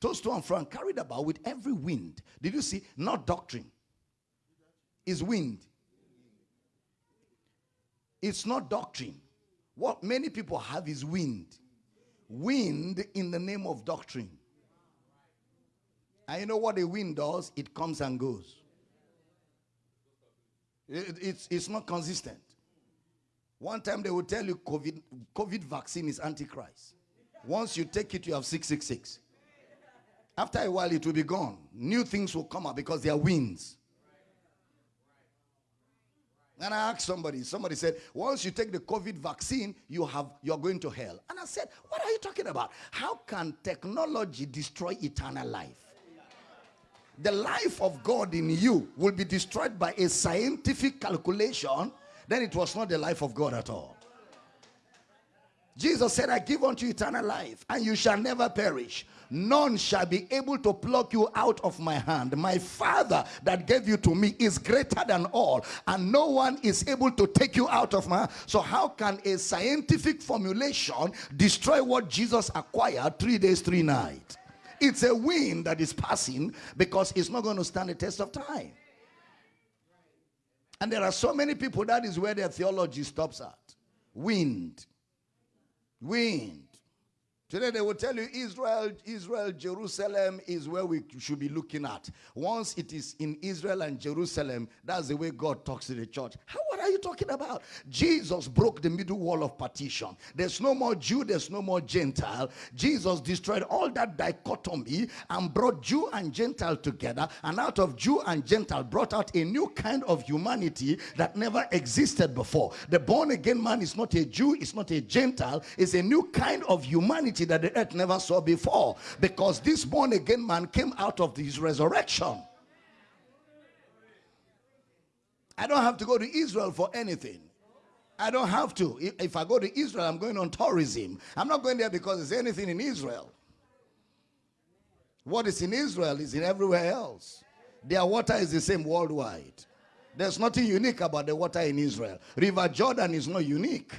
tossed to and fro and carried about with every wind. Did you see? Not doctrine. Is wind. It's not doctrine. What many people have is wind. Wind in the name of doctrine. And you know what a wind does? It comes and goes. It, it's, it's not consistent. One time they will tell you COVID, COVID vaccine is antichrist. Once you take it, you have 666. After a while, it will be gone. New things will come up because they are winds. And I asked somebody, somebody said, once you take the COVID vaccine, you have you're going to hell. And I said, what are you talking about? How can technology destroy eternal life? The life of God in you will be destroyed by a scientific calculation, then it was not the life of God at all. Jesus said, I give unto you eternal life, and you shall never perish. None shall be able to pluck you out of my hand. My Father that gave you to me is greater than all, and no one is able to take you out of my hand. So, how can a scientific formulation destroy what Jesus acquired three days, three nights? It's a wind that is passing because it's not going to stand the test of time. And there are so many people, that is where their theology stops at. Wind wind. Today they will tell you Israel, Israel, Jerusalem is where we should be looking at. Once it is in Israel and Jerusalem, that's the way God talks to the church. How what are you talking about? Jesus broke the middle wall of partition. There's no more Jew, there's no more Gentile. Jesus destroyed all that dichotomy and brought Jew and Gentile together. And out of Jew and Gentile brought out a new kind of humanity that never existed before. The born again man is not a Jew, it's not a Gentile, it's a new kind of humanity that the earth never saw before. Because this born again man came out of his resurrection. I don't have to go to Israel for anything. I don't have to. If I go to Israel, I'm going on tourism. I'm not going there because there's anything in Israel. What is in Israel is in everywhere else. Their water is the same worldwide. There's nothing unique about the water in Israel. River Jordan is not unique.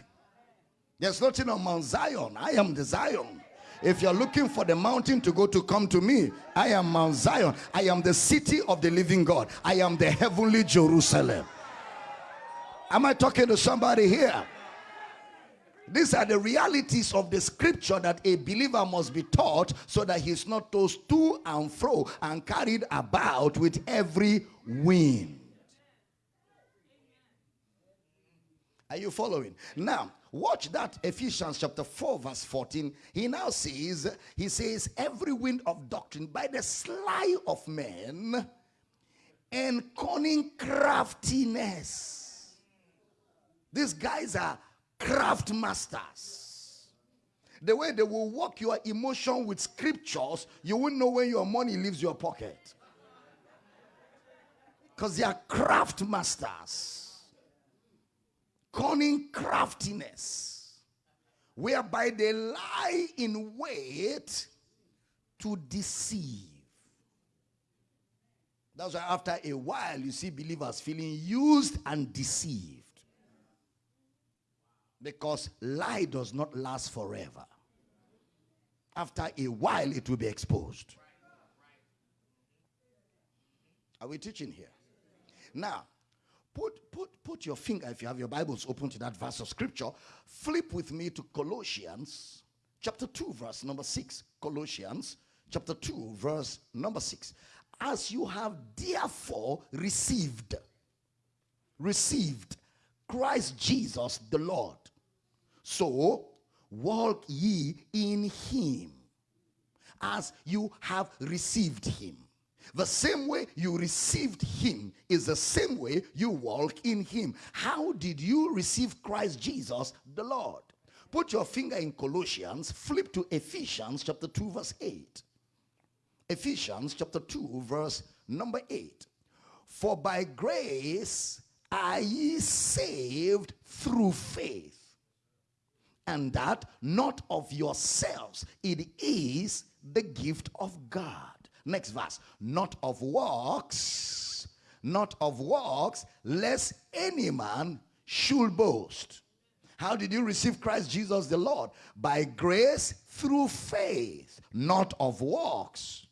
There's nothing on Mount Zion. I am the Zion. If you're looking for the mountain to go to come to me, I am Mount Zion. I am the city of the living God. I am the heavenly Jerusalem. Am I talking to somebody here? These are the realities of the scripture that a believer must be taught so that he's not tossed to and fro and carried about with every wind. Are you following? Now, Watch that Ephesians chapter 4 verse 14. He now says, he says, every wind of doctrine by the sly of men and cunning craftiness. These guys are craft masters. The way they will work your emotion with scriptures, you won't know when your money leaves your pocket. Because they are craft masters craftiness, whereby they lie in wait to deceive. That's why after a while you see believers feeling used and deceived. Because lie does not last forever. After a while it will be exposed. Are we teaching here? Now, Put, put, put your finger, if you have your Bibles open to that verse of scripture, flip with me to Colossians chapter 2, verse number 6. Colossians chapter 2, verse number 6. As you have therefore received, received Christ Jesus the Lord, so walk ye in him as you have received him the same way you received him is the same way you walk in him. How did you receive Christ Jesus the Lord? Put your finger in Colossians, flip to Ephesians chapter 2 verse 8. Ephesians chapter 2 verse number 8. For by grace are ye saved through faith. And that not of yourselves, it is the gift of God Next verse. Not of works, not of works, lest any man should boast. How did you receive Christ Jesus the Lord? By grace through faith, not of works.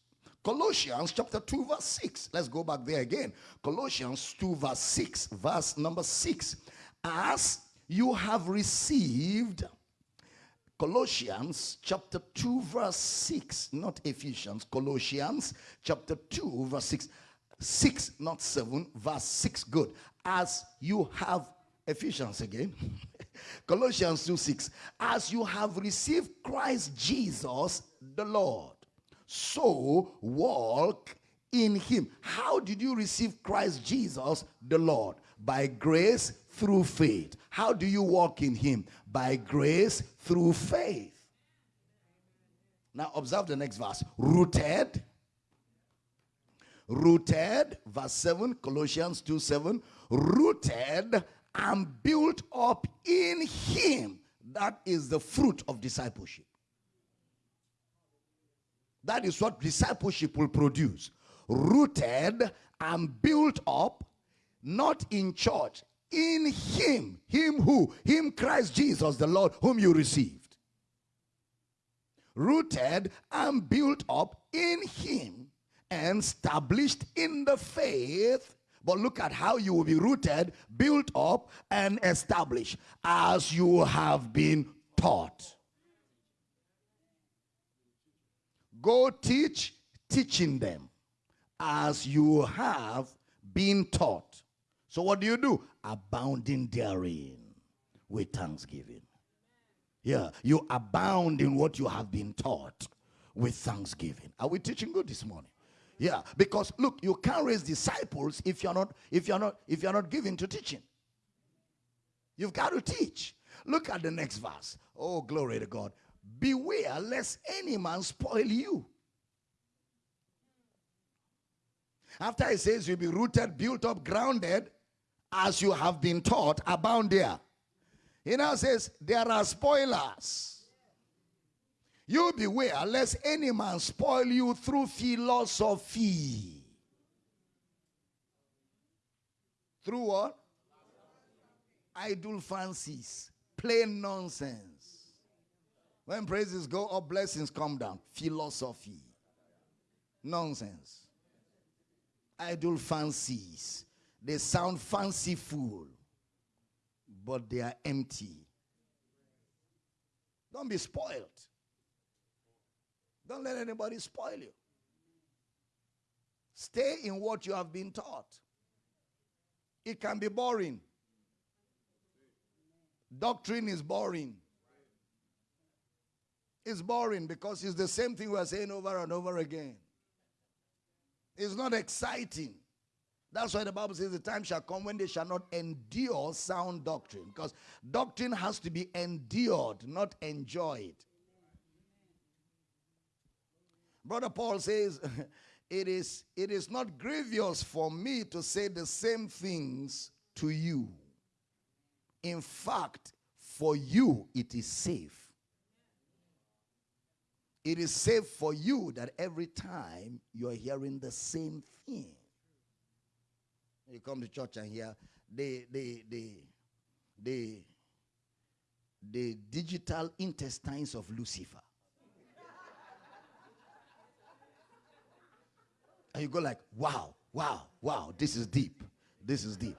Colossians chapter 2, verse 6. Let's go back there again. Colossians 2, verse 6. Verse number 6. As you have received Colossians chapter 2 verse 6 not Ephesians Colossians chapter 2 verse 6 6 not 7 verse 6 good. As you have Ephesians again Colossians 2 6 as you have received Christ Jesus the Lord so walk in him. How did you receive Christ Jesus the Lord by grace through faith how do you walk in him by grace through faith. Now observe the next verse. Rooted. Rooted, verse 7, Colossians 2 7. Rooted and built up in him. That is the fruit of discipleship. That is what discipleship will produce. Rooted and built up, not in church, in him. Him who? Him Christ Jesus, the Lord, whom you received. Rooted and built up in him and established in the faith. But look at how you will be rooted, built up, and established as you have been taught. Go teach, teaching them as you have been taught. So what do you do? abounding therein with thanksgiving. Yeah, you abound in what you have been taught with thanksgiving. Are we teaching good this morning? Yeah, because look, you can't raise disciples if you're not if you're not if you're not given to teaching. You've got to teach. Look at the next verse. Oh, glory to God. Beware lest any man spoil you. After he says you'll be rooted, built up, grounded, as you have been taught abound there. He now says, there are spoilers. You beware lest any man spoil you through philosophy. Through what? Idle fancies, plain nonsense. When praises go up, blessings come down. Philosophy. Nonsense. Idle fancies they sound fanciful, but they are empty. Don't be spoiled. Don't let anybody spoil you. Stay in what you have been taught. It can be boring. Doctrine is boring. It's boring because it's the same thing we're saying over and over again. It's not exciting. That's why the Bible says the time shall come when they shall not endure sound doctrine. Because doctrine has to be endured, not enjoyed. Brother Paul says, it is, it is not grievous for me to say the same things to you. In fact, for you it is safe. It is safe for you that every time you're hearing the same thing. You come to church and hear the the the the the digital intestines of Lucifer. and you go like, wow, wow, wow, this is deep. This is deep.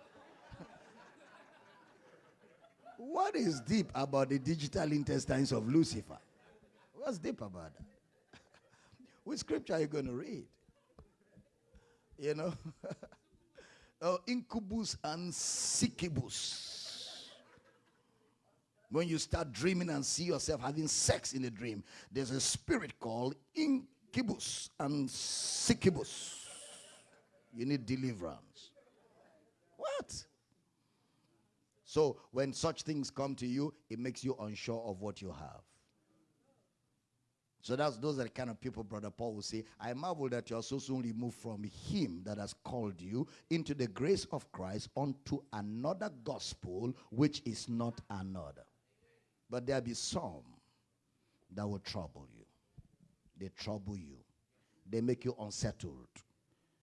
what is deep about the digital intestines of Lucifer? What's deep about that? Which scripture are you going to read? You know? uh, incubus and succubus. When you start dreaming and see yourself having sex in a dream, there's a spirit called incubus and succubus. You need deliverance. What? So when such things come to you, it makes you unsure of what you have. So that's those are the kind of people, Brother Paul will say, I marvel that you are so soon removed from him that has called you into the grace of Christ unto another gospel, which is not another. But there be some that will trouble you. They trouble you. They make you unsettled.